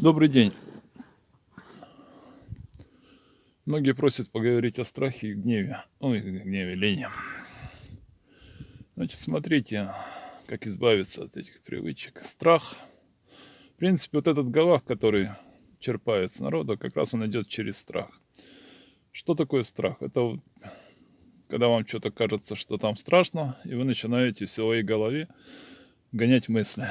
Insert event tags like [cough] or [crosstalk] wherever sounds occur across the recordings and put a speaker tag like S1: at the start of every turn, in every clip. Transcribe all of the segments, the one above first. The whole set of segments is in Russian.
S1: Добрый день. Многие просят поговорить о страхе и гневе. Ой, гневе, лени. Значит, смотрите, как избавиться от этих привычек. Страх. В принципе, вот этот галах, который черпает с народа, как раз он идет через страх. Что такое страх? Это вот, когда вам что-то кажется, что там страшно, и вы начинаете в своей голове гонять мысли.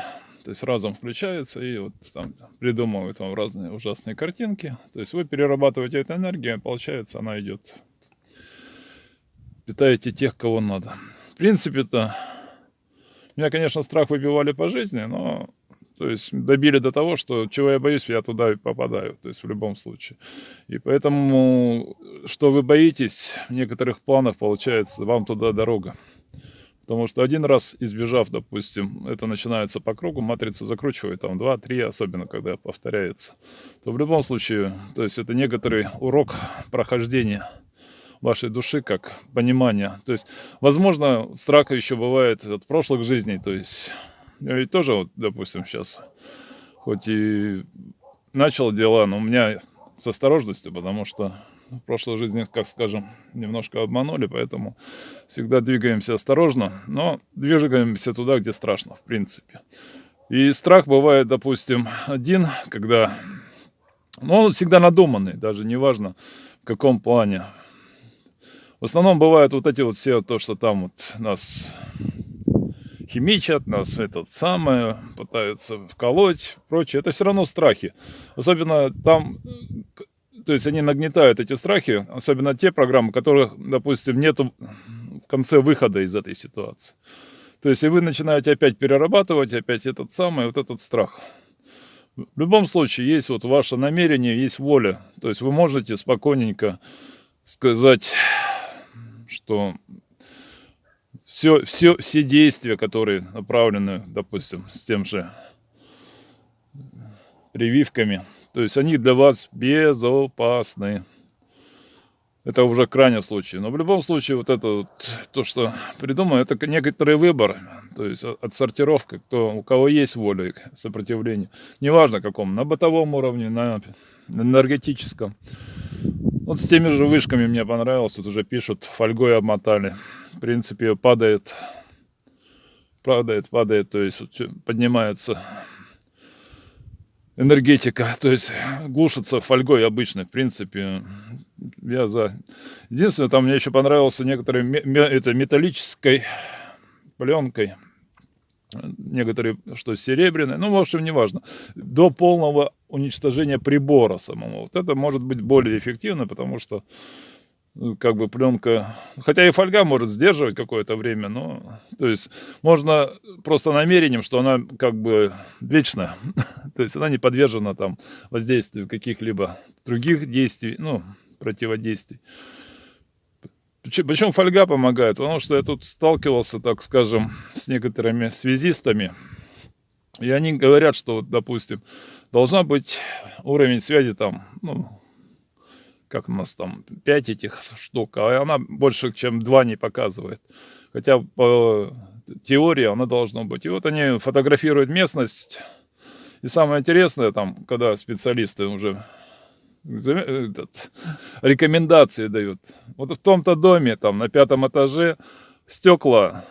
S1: То есть разум включается и вот там придумывает вам разные ужасные картинки. То есть вы перерабатываете эту энергию, получается она идет. Питаете тех, кого надо. В принципе-то, меня, конечно, страх выбивали по жизни, но то есть добили до того, что чего я боюсь, я туда и попадаю, то есть в любом случае. И поэтому, что вы боитесь, в некоторых планах получается, вам туда дорога. Потому что один раз избежав, допустим, это начинается по кругу, матрица закручивает там 2-3, особенно когда повторяется, то в любом случае, то есть это некоторый урок прохождения вашей души, как понимание. То есть, возможно, страха еще бывает от прошлых жизней, то есть я ведь тоже, вот, допустим, сейчас, хоть и начал дела, но у меня с осторожностью, потому что в прошлой жизни, как скажем, немножко обманули, поэтому всегда двигаемся осторожно, но двигаемся туда, где страшно, в принципе. И страх бывает, допустим, один, когда... Ну, он всегда надуманный, даже неважно в каком плане. В основном бывают вот эти вот все, то, что там вот нас химичат, нас этот самое, пытаются вколоть, прочее. Это все равно страхи. Особенно там то есть они нагнетают эти страхи, особенно те программы, которых, допустим, нету в конце выхода из этой ситуации. То есть и вы начинаете опять перерабатывать, опять этот самый, вот этот страх. В любом случае, есть вот ваше намерение, есть воля. То есть вы можете спокойненько сказать, что все, все, все действия, которые направлены, допустим, с тем же прививками, то есть они для вас безопасны. Это уже крайний случай. Но в любом случае, вот это вот, то, что придумано, это некоторый выбор. То есть отсортировка, кто, у кого есть воля к сопротивлению. Неважно каком, на бытовом уровне, на энергетическом. Вот с теми же вышками мне понравилось. Вот уже пишут, фольгой обмотали. В принципе, падает, падает, падает, то есть поднимается энергетика, то есть глушится фольгой обычной, в принципе. Я за... Единственное, там мне еще понравился некоторые это металлической пленкой, некоторые, что серебряные, ну, в общем, неважно, до полного уничтожения прибора самого. Вот это может быть более эффективно, потому что как бы пленка, хотя и фольга может сдерживать какое-то время, но, то есть, можно просто намерением, что она как бы вечная, [laughs] то есть она не подвержена там воздействию каких-либо других действий, ну, противодействий. Причем фольга помогает, потому что я тут сталкивался, так скажем, с некоторыми связистами, и они говорят, что, вот, допустим, должна быть уровень связи там, ну, как у нас там 5 этих штук, а она больше, чем 2 не показывает. Хотя по теории она должна быть. И вот они фотографируют местность. И самое интересное, там, когда специалисты уже этот, рекомендации дают. Вот в том-то доме, там, на пятом этаже, стекла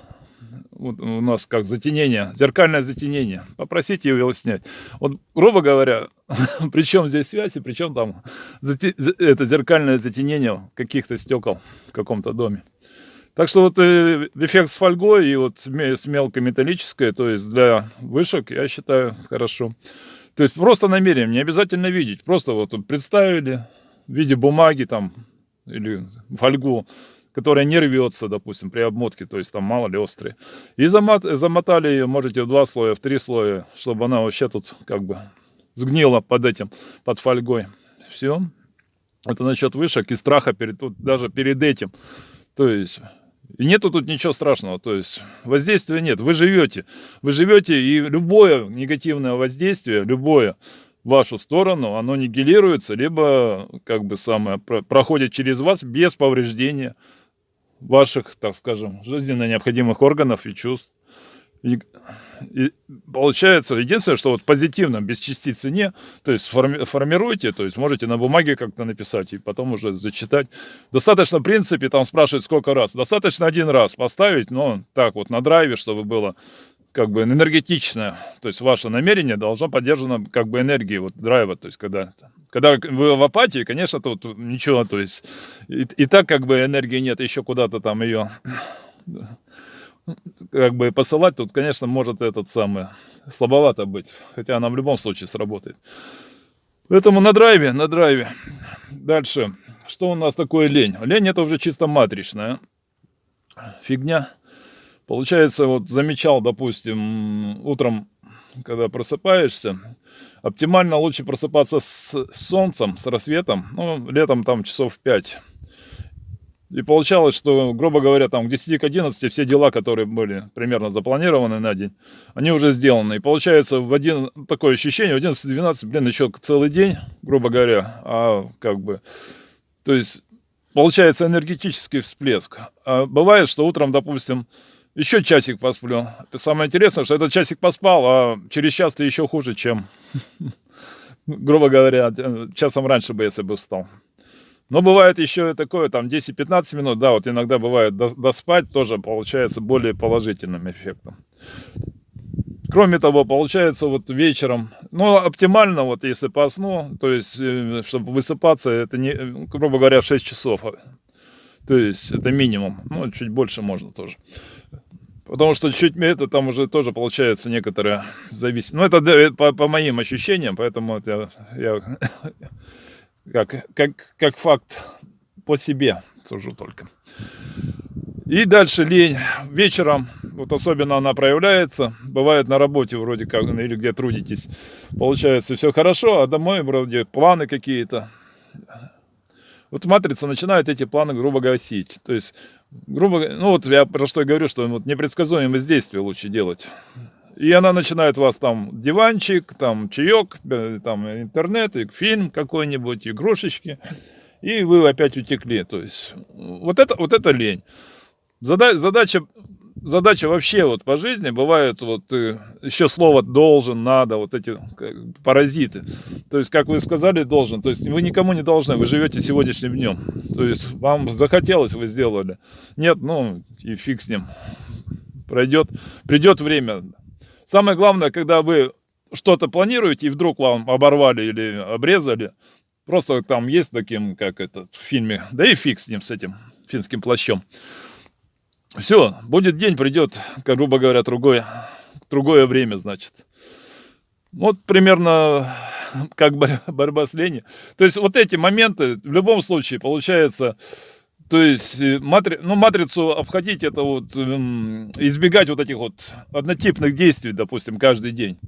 S1: вот у нас как затенение, зеркальное затенение. Попросите его снять. Вот, грубо говоря, [laughs] при чем здесь связь и при чем там это зеркальное затенение каких-то стекол в каком-то доме. Так что вот э, эффект с фольгой и вот с мелкой металлической, то есть для вышек, я считаю, хорошо. То есть просто намерение, не обязательно видеть. Просто вот представили в виде бумаги там или фольгу, которая не рвется, допустим, при обмотке, то есть там мало ли острые. И замот, замотали ее, можете в два слоя, в три слоя, чтобы она вообще тут как бы сгнила под этим, под фольгой. Все. Это насчет вышек и страха перед, тут, даже перед этим. То есть и нету тут ничего страшного, то есть воздействия нет, вы живете, вы живете, и любое негативное воздействие, любое вашу сторону, оно нигилируется, либо как бы самое проходит через вас без повреждения ваших, так скажем, жизненно необходимых органов и чувств. И, и получается, единственное, что вот позитивно, без частицы не, то есть форми, формируйте, то есть можете на бумаге как-то написать и потом уже зачитать. Достаточно, в принципе, там спрашивают сколько раз. Достаточно один раз поставить, но так вот на драйве, чтобы было как бы энергетичное, то есть ваше намерение должно поддержано как бы энергией, вот драйва, то есть когда, когда вы в апатии, конечно, тут ничего, то есть и, и так как бы энергии нет, еще куда-то там ее как бы посылать, тут, конечно, может этот самый слабовато быть. Хотя она в любом случае сработает. Поэтому на драйве, на драйве. Дальше. Что у нас такое лень? Лень это уже чисто матричная фигня. Получается, вот замечал, допустим, утром, когда просыпаешься, оптимально лучше просыпаться с солнцем, с рассветом, ну, летом там часов 5 и получалось, что, грубо говоря, там к 10 к 11 все дела, которые были примерно запланированы на день, они уже сделаны. И получается в один такое ощущение, в 11-12, блин, еще целый день, грубо говоря, а как бы, то есть получается энергетический всплеск. А бывает, что утром, допустим, еще часик посплю. Самое интересное, что этот часик поспал, а через час ты еще хуже, чем, [laughs] грубо говоря, часом раньше бы, если бы встал. Но бывает еще такое, там 10-15 минут, да, вот иногда бывает доспать, тоже получается более положительным эффектом. Кроме того, получается вот вечером, ну, оптимально вот если по сну, то есть, э, чтобы высыпаться, это, не, грубо говоря, 6 часов. То есть, это минимум, ну, чуть больше можно тоже. Потому что чуть это там уже тоже получается некоторая зависимость. Ну, это по, по моим ощущениям, поэтому это я, я [laughs] как, как, как факт по себе сужу только. И дальше лень. Вечером, вот особенно она проявляется, бывает на работе вроде как, ну, или где трудитесь, получается все хорошо, а домой вроде планы какие-то. Вот матрица начинает эти планы грубо гасить. То есть, грубо ну вот я про что и говорю, что вот непредсказуемость действия лучше делать. И она начинает вас там диванчик, там чаек, э, там интернет, фильм какой-нибудь, игрушечки. И вы опять утекли. То есть вот это, вот это лень. Задача, задача, вообще вот по жизни бывает вот э, еще слово должен, надо, вот эти паразиты. То есть, как вы сказали, должен. То есть вы никому не должны, вы живете сегодняшним днем. То есть вам захотелось, вы сделали. Нет, ну и фиг с ним. Пройдет, придет время, Самое главное, когда вы что-то планируете, и вдруг вам оборвали или обрезали, просто там есть таким, как это в фильме, да и фиг с ним, с этим финским плащом. Все, будет день, придет, как грубо говоря, другое, другое время, значит. Вот примерно как борьба с ленью. То есть вот эти моменты в любом случае получается то есть э, матри... ну, матрицу обходить, это вот эм, избегать вот этих вот однотипных действий, допустим, каждый день.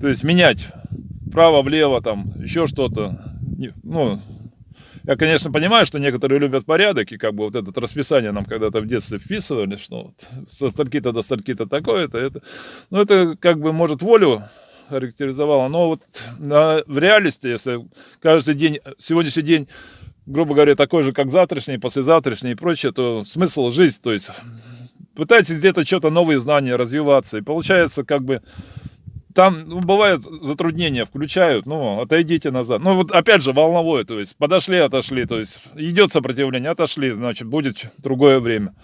S1: То есть менять вправо-влево, там, еще что-то. Ну, я, конечно, понимаю, что некоторые любят порядок, и как бы вот это расписание нам когда-то в детстве вписывали, что вот со стальки-то до стальки-то такое-то, это. Ну, это как бы, может, волю характеризовало, но вот на, в реальности, если каждый день, сегодняшний день грубо говоря, такой же, как завтрашний, послезавтрашний и прочее, то смысл жизнь, то есть пытайтесь где-то что-то новые знания развиваться. И получается, как бы, там ну, бывают затруднения, включают, ну, отойдите назад. Ну, вот опять же, волновое, то есть подошли, отошли, то есть идет сопротивление, отошли, значит, будет другое время.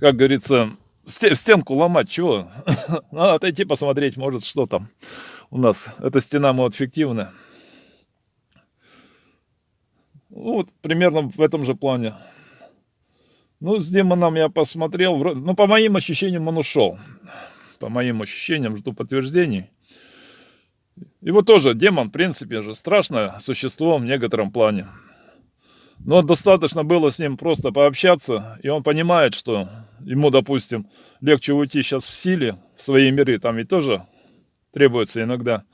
S1: Как говорится, стенку ломать, чего? [laughs] Надо отойти, посмотреть, может, что там у нас. Эта стена, может, фиктивная. Ну, вот примерно в этом же плане. Ну, с демоном я посмотрел. Ну, по моим ощущениям, он ушел. По моим ощущениям, жду подтверждений. Вот тоже демон, в принципе же, страшное существо в некотором плане. Но достаточно было с ним просто пообщаться, и он понимает, что ему, допустим, легче уйти сейчас в силе, в свои миры, там ведь тоже требуется иногда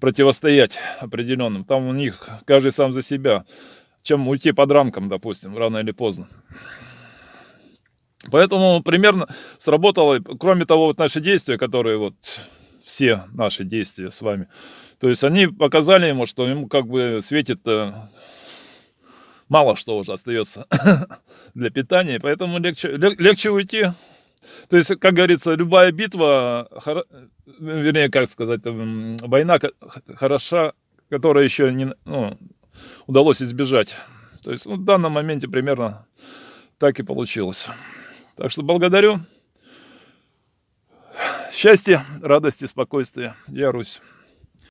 S1: противостоять определенным. Там у них каждый сам за себя чем уйти под ранком, допустим, рано или поздно. Поэтому примерно сработало, кроме того, вот наши действия, которые вот все наши действия с вами, то есть они показали ему, что ему как бы светит э, мало что уже остается [laughs] для питания, поэтому легче, легче уйти, То есть, как говорится, любая битва, вернее, как сказать, война хороша, которая еще не ну, удалось избежать. То есть, ну, в данном моменте примерно так и получилось. Так что благодарю. Счастья, радости, спокойствия. Я Русь.